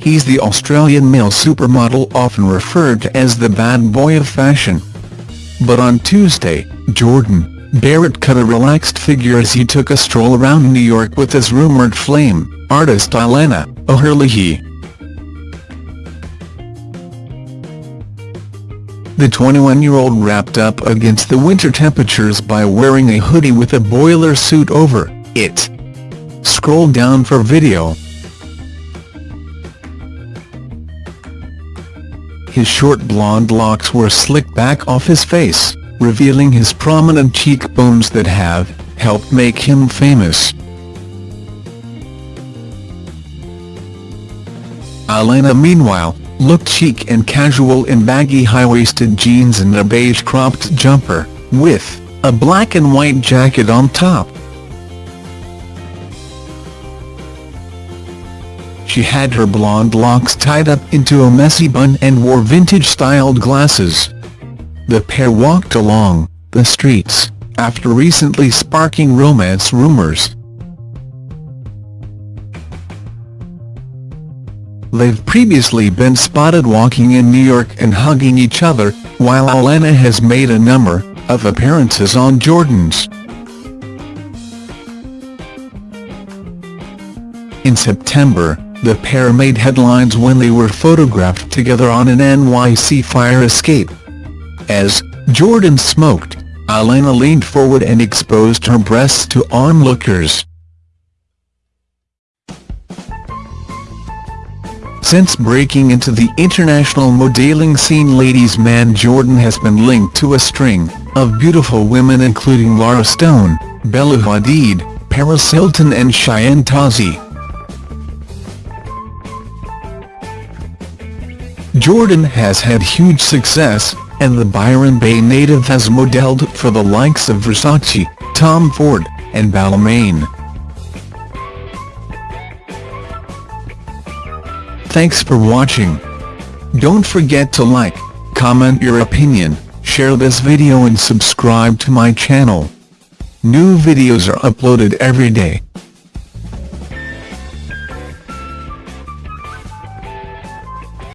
the Australian male supermodel often referred to as the bad boy of fashion. But on Tuesday, Jordan Barrett cut a relaxed figure as he took a stroll around New York with his rumoured flame, artist Alana O'Herlihy. The 21-year-old wrapped up against the winter temperatures by wearing a hoodie with a boiler suit over it. Scroll down for video. His short blonde locks were slicked back off his face, revealing his prominent cheekbones that have helped make him famous. Alana meanwhile, looked chic and casual in baggy high-waisted jeans and a beige cropped jumper, with a black and white jacket on top. She had her blonde locks tied up into a messy bun and wore vintage-styled glasses. The pair walked along the streets, after recently sparking romance rumors. They've previously been spotted walking in New York and hugging each other, while Alana has made a number of appearances on Jordan's. In September, the pair made headlines when they were photographed together on an NYC fire escape. As Jordan smoked, Alana leaned forward and exposed her breasts to onlookers. Since breaking into the international modeling scene ladies man Jordan has been linked to a string of beautiful women including Lara Stone, Bella Hadid, Paris Hilton and Cheyenne Tozzi. Jordan has had huge success, and the Byron Bay native has modelled for the likes of Versace, Tom Ford, and Balmain. Thanks for watching. Don't forget to like, comment your opinion, share this video and subscribe to my channel. New videos are uploaded every day.